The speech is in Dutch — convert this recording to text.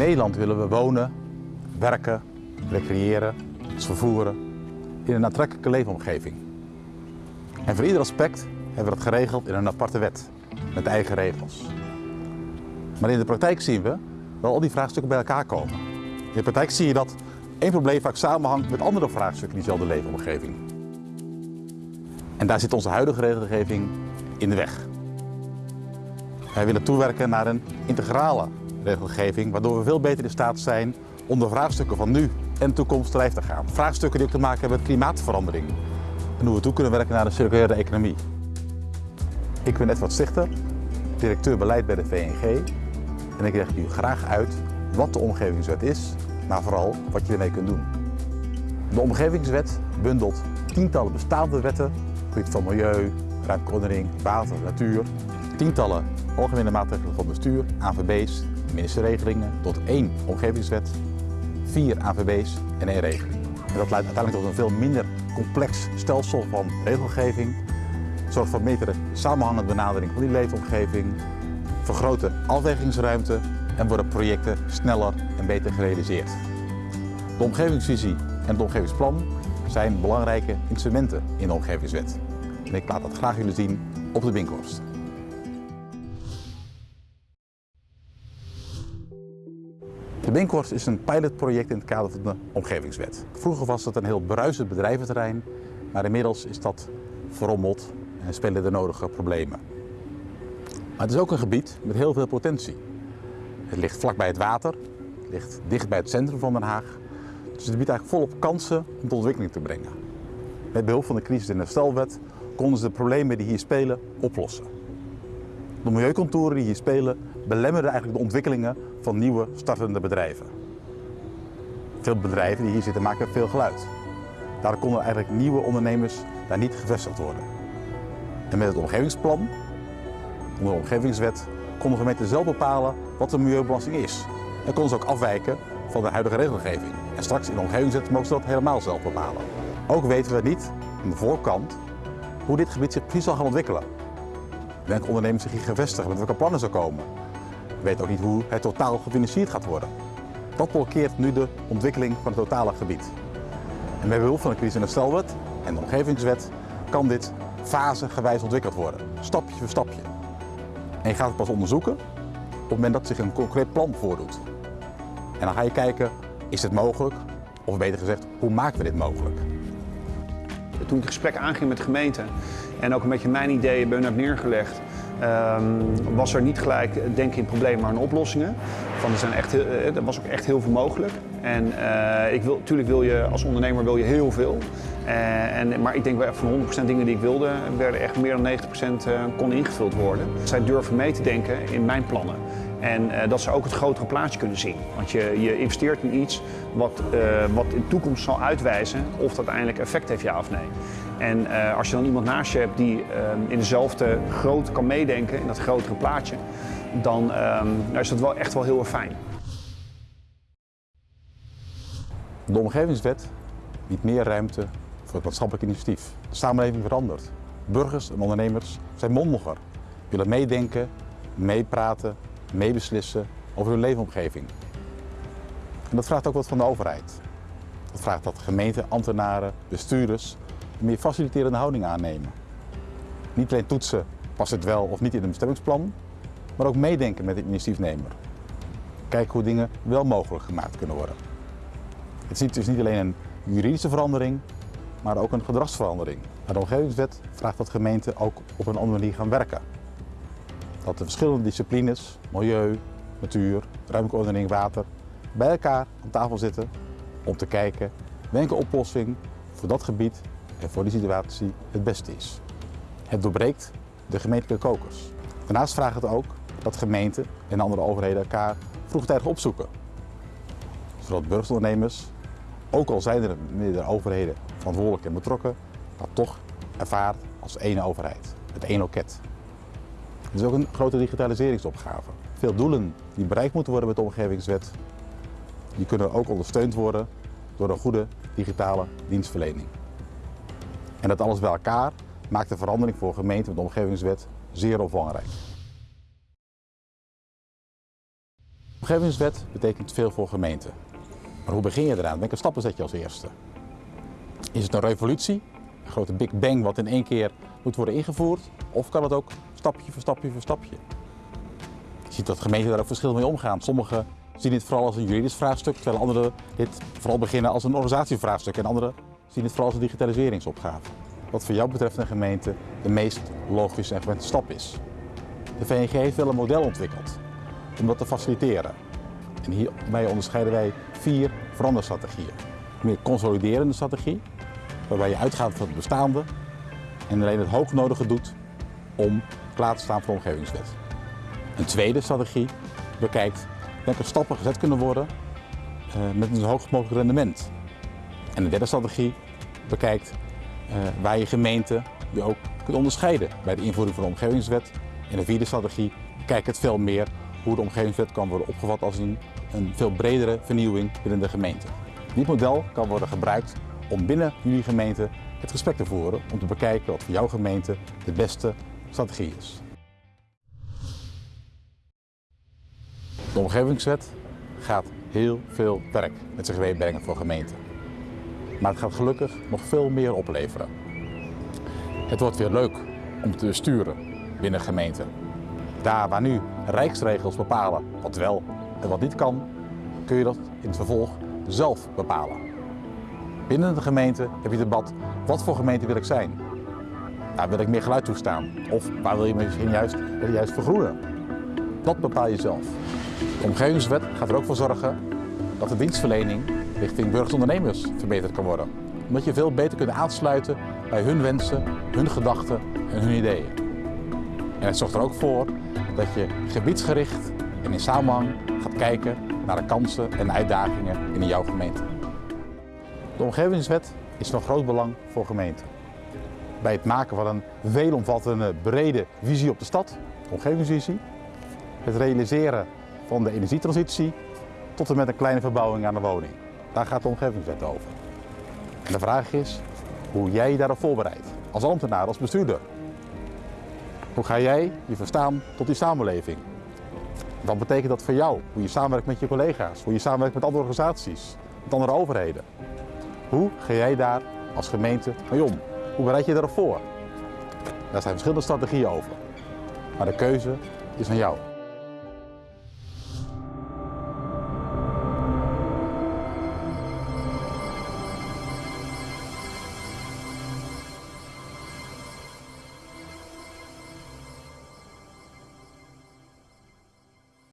Nederland willen we wonen, werken, recreëren, vervoeren in een aantrekkelijke leefomgeving. En voor ieder aspect hebben we dat geregeld in een aparte wet, met eigen regels. Maar in de praktijk zien we dat al die vraagstukken bij elkaar komen. In de praktijk zie je dat één probleem vaak samenhangt met andere vraagstukken in diezelfde leefomgeving. En daar zit onze huidige regelgeving in de weg. Wij willen toewerken naar een integrale regelgeving, waardoor we veel beter in staat zijn om de vraagstukken van nu en toekomst lijf te gaan. Vraagstukken die ook te maken hebben met klimaatverandering en hoe we toe kunnen werken naar een circulaire economie. Ik ben Edward Stichter, directeur beleid bij de VNG en ik leg u graag uit wat de omgevingswet is, maar vooral wat je ermee kunt doen. De omgevingswet bundelt tientallen bestaande wetten gebied van milieu, ruimteordening, water, natuur, tientallen algemene maatregelen van bestuur, AVB's, ministerieregelingen tot één omgevingswet, vier AVB's en één regeling. En dat leidt uiteindelijk tot een veel minder complex stelsel van regelgeving, zorgt voor betere samenhangende benadering van die leefomgeving, vergroten afwegingsruimte en worden projecten sneller en beter gerealiseerd. De omgevingsvisie en het omgevingsplan zijn belangrijke instrumenten in de omgevingswet. En ik laat dat graag jullie zien op de Binkhorst. De Binkhorst is een pilotproject in het kader van de omgevingswet. Vroeger was het een heel bruisend bedrijventerrein, maar inmiddels is dat verrommeld en spelen de nodige problemen. Maar het is ook een gebied met heel veel potentie. Het ligt vlakbij het water, het ligt dicht bij het centrum van Den Haag. Dus het biedt eigenlijk volop kansen om tot ontwikkeling te brengen. Met behulp van de crisis de herstelwet konden ze de problemen die hier spelen oplossen. De milieucontouren die hier spelen belemmerden eigenlijk de ontwikkelingen van nieuwe startende bedrijven. Veel bedrijven die hier zitten maken veel geluid. Daardoor konden eigenlijk nieuwe ondernemers daar niet gevestigd worden. En met het omgevingsplan, onder de omgevingswet, konden gemeenten zelf bepalen wat de milieubelasting is. En konden ze ook afwijken van de huidige regelgeving. En straks in de omgevingswet mogen ze dat helemaal zelf bepalen. Ook weten we niet aan de voorkant hoe dit gebied zich precies zal gaan ontwikkelen. Welke ondernemers zich hier gaan vestigen, met welke plannen ze komen. We weten ook niet hoe het totaal gefinancierd gaat worden. Dat blokkeert nu de ontwikkeling van het totale gebied. En met behulp van de crisis- en en de omgevingswet kan dit fasegewijs ontwikkeld worden, stapje voor stapje. En je gaat het pas onderzoeken op het moment dat zich een concreet plan voordoet. En dan ga je kijken, is dit mogelijk? Of beter gezegd, hoe maken we dit mogelijk? Toen ik het gesprek aanging met de gemeente en ook een beetje mijn ideeën hun heb neergelegd, um, was er niet gelijk denken in problemen, maar in oplossingen. Van, er, zijn echt, er was ook echt heel veel mogelijk. En uh, ik wil, natuurlijk wil je als ondernemer wil je heel veel. Uh, en, maar ik denk wel van 100% dingen die ik wilde, werden echt meer dan 90% uh, kon ingevuld worden. Zij durven mee te denken in mijn plannen. En uh, dat ze ook het grotere plaatje kunnen zien. Want je, je investeert in iets wat, uh, wat in de toekomst zal uitwijzen of dat uiteindelijk effect heeft, ja of nee. En uh, als je dan iemand naast je hebt die in dezelfde grootte kan meedenken, in dat grotere plaatje, dan nou is dat wel echt wel heel erg fijn. De omgevingswet biedt meer ruimte voor het maatschappelijk initiatief. De samenleving verandert. Burgers en ondernemers zijn mondiger, willen meedenken, meepraten, meebeslissen over hun leefomgeving. En dat vraagt ook wat van de overheid. Dat vraagt dat gemeenten, ambtenaren, bestuurders een meer faciliterende houding aannemen. Niet alleen toetsen, past het wel of niet in een bestemmingsplan, maar ook meedenken met de initiatiefnemer. Kijken hoe dingen wel mogelijk gemaakt kunnen worden. Het is dus niet alleen een juridische verandering, maar ook een gedragsverandering. De omgevingswet vraagt dat gemeenten ook op een andere manier gaan werken. Dat de verschillende disciplines, milieu, natuur, ruimtelijke ordening, water, bij elkaar aan tafel zitten om te kijken welke oplossing voor dat gebied en voor die situatie het beste is. Het doorbreekt de gemeentelijke kokers. Daarnaast vraagt het ook dat gemeenten en andere overheden elkaar vroegtijdig opzoeken. Zodat burgerondernemers, ook al zijn er meerdere overheden verantwoordelijk en betrokken, dat toch ervaart als één overheid, het één loket. Het is ook een grote digitaliseringsopgave. Veel doelen die bereikt moeten worden met de omgevingswet, die kunnen ook ondersteund worden door een goede digitale dienstverlening. En dat alles bij elkaar maakt de verandering voor gemeenten met de omgevingswet zeer belangrijk. De omgevingswet betekent veel voor gemeenten. Maar hoe begin je eraan? Welke stappen zet je als eerste? Is het een revolutie, een grote big bang wat in één keer moet worden ingevoerd? Of kan het ook stapje voor stapje voor stapje? Je ziet dat gemeenten daar ook verschillend mee omgaan. Sommigen zien dit vooral als een juridisch vraagstuk, terwijl anderen dit vooral beginnen als een organisatievraagstuk en anderen zien dit vooral als een digitaliseringsopgave. Wat voor jou betreft een gemeente de meest logische en gewente stap is. De VNG heeft wel een model ontwikkeld om dat te faciliteren. En hierbij onderscheiden wij vier veranderstrategieën. Een meer consoliderende strategie, waarbij je uitgaat van het bestaande en alleen het hoognodige doet om klaar te staan voor de omgevingswet. Een tweede strategie bekijkt welke stappen gezet kunnen worden uh, met een zo hoog mogelijk rendement. En de derde strategie bekijkt uh, waar je gemeente je ook kunt onderscheiden bij de invoering van de omgevingswet. En de vierde strategie kijkt het veel meer hoe de omgevingswet kan worden opgevat als een, een veel bredere vernieuwing binnen de gemeente. Dit model kan worden gebruikt om binnen jullie gemeente het gesprek te voeren om te bekijken wat voor jouw gemeente de beste strategie. De omgevingswet gaat heel veel werk met zich meebrengen voor gemeenten. Maar het gaat gelukkig nog veel meer opleveren. Het wordt weer leuk om te sturen binnen gemeenten. Daar waar nu rijksregels bepalen wat wel en wat niet kan, kun je dat in het vervolg zelf bepalen. Binnen de gemeente heb je debat, wat voor gemeente wil ik zijn? Daar wil ik meer geluid toestaan? Of waar wil je misschien juist, juist vergroenen? Dat bepaal je zelf. De omgevingswet gaat er ook voor zorgen dat de dienstverlening richting burgerondernemers verbeterd kan worden. Omdat je veel beter kunt aansluiten bij hun wensen, hun gedachten en hun ideeën. En het zorgt er ook voor dat je gebiedsgericht en in samenhang gaat kijken naar de kansen en uitdagingen in jouw gemeente. De omgevingswet is van groot belang voor gemeenten. Bij het maken van een veelomvattende, brede visie op de stad, omgevingsvisie, het realiseren van de energietransitie tot en met een kleine verbouwing aan de woning. Daar gaat de omgevingswet over. De vraag is hoe jij je daarop voorbereidt, als ambtenaar, als bestuurder. Hoe ga jij je verstaan tot die samenleving? Wat betekent dat voor jou? Hoe je samenwerkt met je collega's, hoe je samenwerkt met andere organisaties, met andere overheden. Hoe ga jij daar als gemeente mee om? Hoe bereid je daarop voor? Daar zijn verschillende strategieën over. Maar de keuze is aan jou.